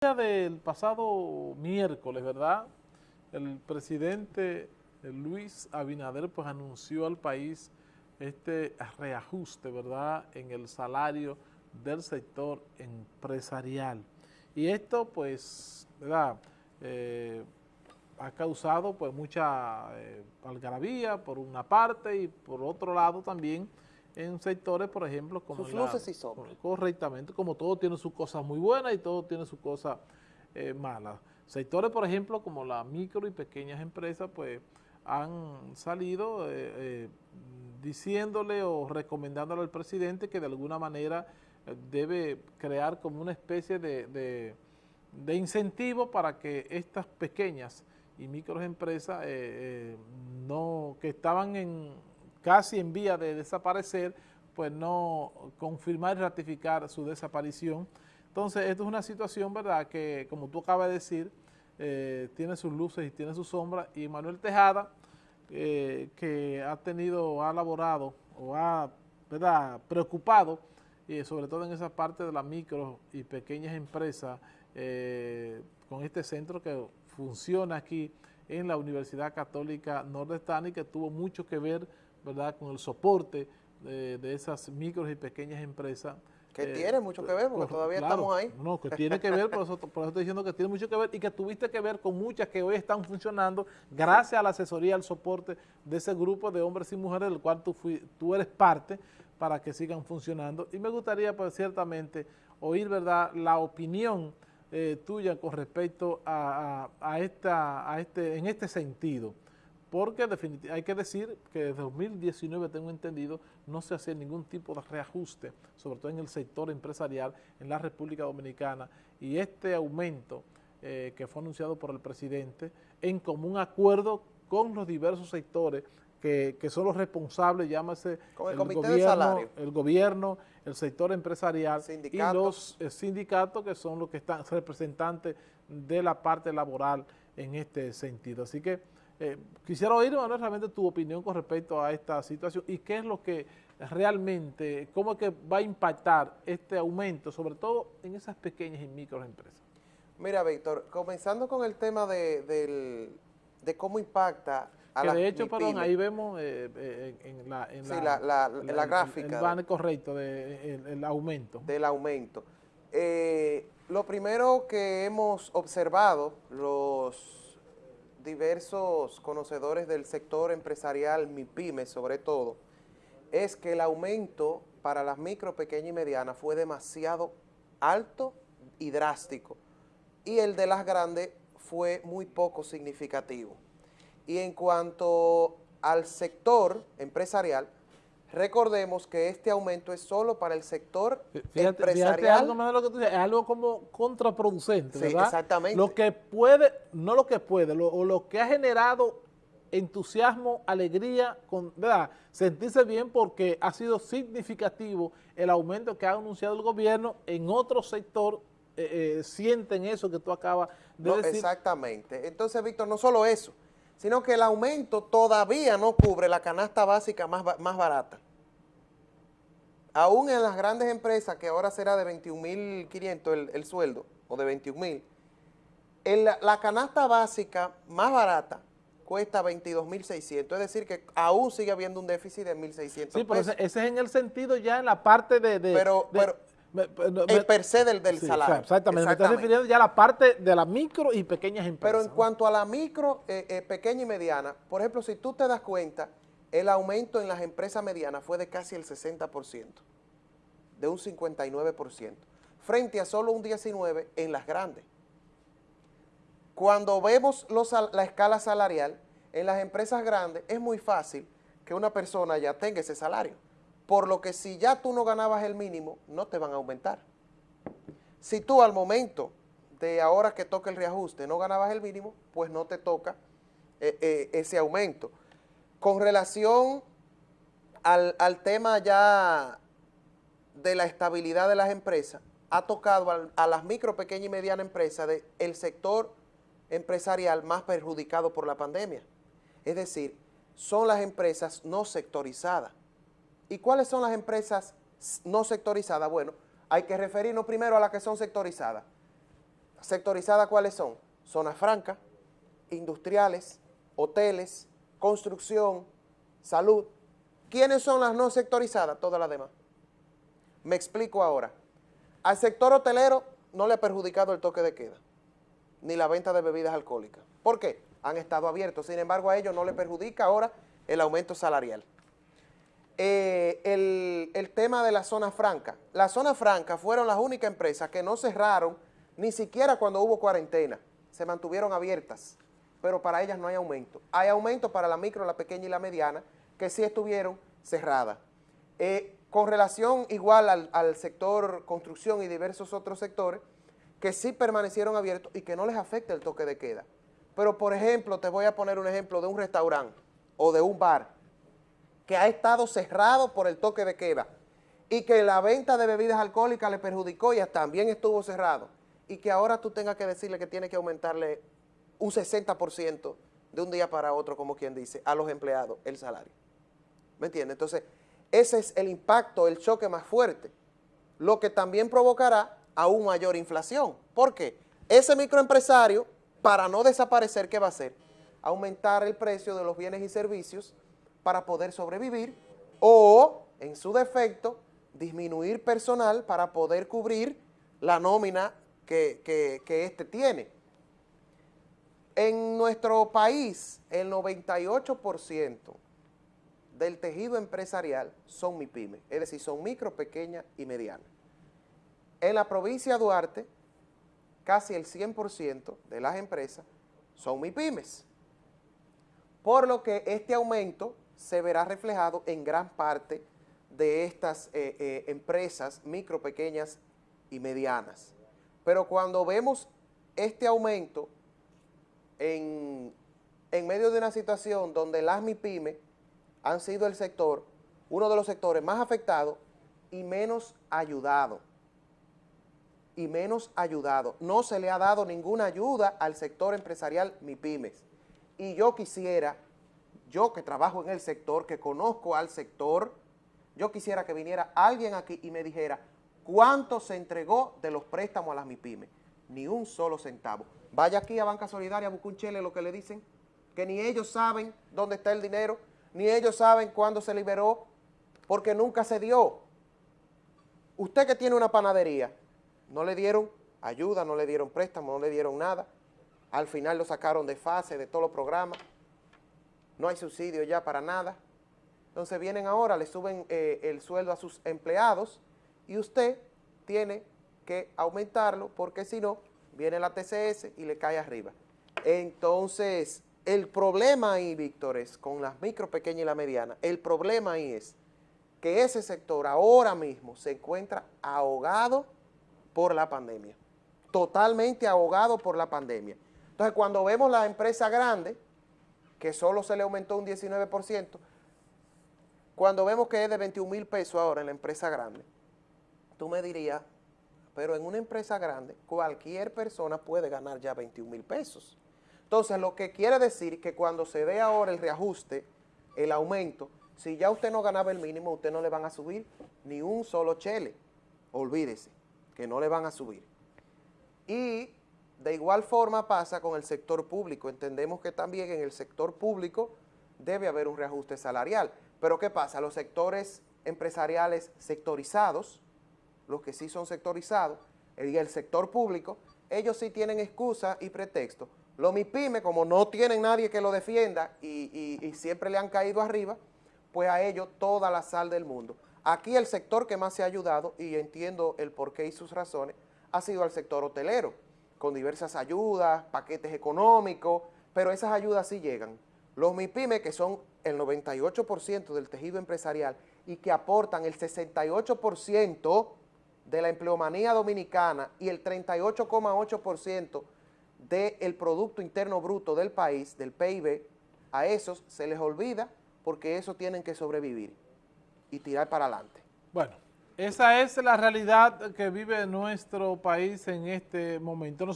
del pasado miércoles, ¿verdad? El presidente Luis Abinader pues anunció al país este reajuste, ¿verdad?, en el salario del sector empresarial. Y esto, pues, ¿verdad?, eh, ha causado pues mucha eh, algarabía por una parte y por otro lado también en sectores, por ejemplo, como sus luces y sombras. Correctamente, como todo tiene sus cosas muy buenas y todo tiene sus cosas eh, malas. Sectores, por ejemplo, como las micro y pequeñas empresas, pues han salido eh, eh, diciéndole o recomendándole al presidente que de alguna manera debe crear como una especie de, de, incentivo para que estas pequeñas y microempresas no, que estaban en casi en vía de desaparecer, pues no confirmar y ratificar su desaparición. Entonces, esto es una situación, ¿verdad?, que como tú acabas de decir, eh, tiene sus luces y tiene sus sombras, y Manuel Tejada, eh, que ha tenido, ha elaborado o ha, ¿verdad?, preocupado, y sobre todo en esa parte de las micro y pequeñas empresas, eh, con este centro que funciona aquí en la Universidad Católica Nordestana y que tuvo mucho que ver ¿verdad? con el soporte de, esas micros y pequeñas empresas. Que eh, tiene mucho que ver, porque todavía estamos ahí. No, que tiene que ver, por eso, por eso estoy diciendo que tiene mucho que ver y que tuviste que ver con muchas que hoy están funcionando gracias a la asesoría, al soporte de ese grupo de hombres y mujeres del cual tú, fui, tú eres parte para que sigan funcionando. Y me gustaría, pues, ciertamente, oír, ¿verdad?, la opinión eh, tuya con respecto a, a, esta, a este, en este sentido porque hay que decir que desde 2019, tengo entendido, no se hace ningún tipo de reajuste, sobre todo en el sector empresarial en la República Dominicana, y este aumento eh, que fue anunciado por el presidente, en común acuerdo con los diversos sectores que, son los responsables, llámese el, gobierno, el gobierno, el sector empresarial y los eh, sindicatos que son los que están representantes de la parte laboral en este sentido. Así que eh, quisiera oír, Manuel, realmente tu opinión con respecto a esta situación y qué es lo que realmente, cómo es que va a impactar este aumento, sobre todo en esas pequeñas y microempresas. Mira, Víctor, comenzando con el tema de, cómo impacta a que de hecho, perdón, ahí vemos eh, eh, en, la, en, la, gráfica. El, correcto del aumento. Del aumento. lo primero que hemos observado, los diversos conocedores del sector empresarial, MIPYME sobre todo, es que el aumento para las micro, pequeñas y medianas fue demasiado alto y drástico. Y el de las grandes fue muy poco significativo. Y en cuanto al sector empresarial, Recordemos que este aumento es solo para el sector empresarial. algo más de lo que tú dices, es algo como contraproducente, sí, exactamente. Lo que puede, no lo que puede, lo, o lo que ha generado entusiasmo, alegría, con, ¿verdad? sentirse bien porque ha sido significativo el aumento que ha anunciado el gobierno en otro sector, eh, eh, sienten eso que tú acabas de decir. Exactamente. Entonces, Víctor, no solo eso, sino que el aumento todavía no cubre la canasta básica más, más barata. Aún en las grandes empresas, que ahora será de 21.500 el, el sueldo, o de 21.000, la, la canasta básica más barata cuesta 22.600, es decir que aún sigue habiendo un déficit de 1.600 Sí, pero ese, es en el sentido ya en la parte de... pero, pero el per se del, del salario. exactamente, me estoy refiriendo ya a la parte de las micro y pequeñas empresas. Pero en cuanto a la micro, eh, eh, pequeña y mediana, por ejemplo, si tú te das cuenta, el aumento en las empresas medianas fue de casi el 60%, de un 59%, frente a solo un 19% en las grandes. Cuando vemos los, la escala salarial, en las empresas grandes es muy fácil que una persona ya tenga ese salario por lo que si ya tú no ganabas el mínimo, no te van a aumentar. Si tú al momento de ahora que toca el reajuste no ganabas el mínimo, pues no te toca eh, eh, ese aumento. Con relación al, tema ya de la estabilidad de las empresas, ha tocado a, las micro, pequeñas y medianas empresas del sector empresarial más perjudicado por la pandemia. Es decir, son las empresas no sectorizadas. ¿Y cuáles son las empresas no sectorizadas? Bueno, hay que referirnos primero a las que son sectorizadas. sectorizadas, ¿cuáles son? Zonas francas, industriales, hoteles, construcción, salud. ¿Quiénes son las no sectorizadas? Todas las demás. Me explico ahora. Al sector hotelero no le ha perjudicado el toque de queda, ni la venta de bebidas alcohólicas. ¿Por qué? Han estado abiertos. Sin embargo, a ellos no le perjudica ahora el aumento salarial. Eh, el, tema de la zona franca. La zona franca fueron las únicas empresas que no cerraron ni siquiera cuando hubo cuarentena. Se mantuvieron abiertas, pero para ellas no hay aumento. Hay aumento para la micro, la pequeña y la mediana, que sí estuvieron cerradas. Eh, con relación igual al, al, sector construcción y diversos otros sectores, que sí permanecieron abiertos y que no les afecta el toque de queda. Pero, por ejemplo, te voy a poner un ejemplo de un restaurante o de un bar que ha estado cerrado por el toque de queda y que la venta de bebidas alcohólicas le perjudicó y también estuvo cerrado y que ahora tú tengas que decirle que tiene que aumentarle un 60% de un día para otro, como quien dice, a los empleados el salario. ¿Me entiendes? Entonces, ese es el impacto, el choque más fuerte, lo que también provocará aún mayor inflación. ¿Por qué? Ese microempresario, para no desaparecer, ¿qué va a hacer? Aumentar el precio de los bienes y servicios para poder sobrevivir o, en su defecto, disminuir personal para poder cubrir la nómina que, que, este tiene. En nuestro país, el 98% del tejido empresarial son MIPYME, es decir, son micro, pequeña y mediana. En la provincia de Duarte, casi el 100% de las empresas son MIPYMES, por lo que este aumento se verá reflejado en gran parte de estas eh, eh, empresas micro, pequeñas y medianas. Pero cuando vemos este aumento en, en medio de una situación donde las MIPYME han sido el sector, uno de los sectores más afectados y menos ayudado. Y menos ayudado. No se le ha dado ninguna ayuda al sector empresarial MIPIMES. Y yo quisiera, yo que trabajo en el sector, que conozco al sector, yo quisiera que viniera alguien aquí y me dijera cuánto se entregó de los préstamos a las MIPIMES. Ni un solo centavo. Vaya aquí a Banca Solidaria, busca un chele lo que le dicen, que ni ellos saben dónde está el dinero, ni ellos saben cuándo se liberó, porque nunca se dio. Usted que tiene una panadería, no le dieron ayuda, no le dieron préstamo, no le dieron nada. Al final lo sacaron de fase, de todos los programas. No hay subsidio ya para nada. Entonces vienen ahora, le suben eh, el sueldo a sus empleados y usted tiene que aumentarlo porque si no, viene la TCS y le cae arriba. Entonces, el problema ahí, Víctor, es con las micro, pequeñas y la mediana, el problema ahí es que ese sector ahora mismo se encuentra ahogado por la pandemia, totalmente ahogado por la pandemia. Entonces, cuando vemos la empresa grande, que solo se le aumentó un 19%, cuando vemos que es de 21 mil pesos ahora en la empresa grande, tú me dirías, pero en una empresa grande, cualquier persona puede ganar ya 21 mil pesos. Entonces, lo que quiere decir que cuando se dé ahora el reajuste, el aumento, si ya usted no ganaba el mínimo, usted no le van a subir ni un solo chele. Olvídese, que no le van a subir. Y de igual forma pasa con el sector público. Entendemos que también en el sector público debe haber un reajuste salarial. Pero ¿qué pasa? Los sectores empresariales sectorizados, los que sí son sectorizados, y el sector público, ellos sí tienen excusa y pretexto los MIPIME, como no tienen nadie que lo defienda y, siempre le han caído arriba, pues a ellos toda la sal del mundo. Aquí el sector que más se ha ayudado, y entiendo el porqué y sus razones, ha sido el sector hotelero, con diversas ayudas, paquetes económicos, pero esas ayudas sí llegan. Los MIPIME, que son el 98% del tejido empresarial y que aportan el 68% de la empleomanía dominicana y el 38,8% del Producto Interno Bruto del país, del PIB, a esos se les olvida porque esos tienen que sobrevivir y tirar para adelante. Bueno, esa es la realidad que vive nuestro país en este momento.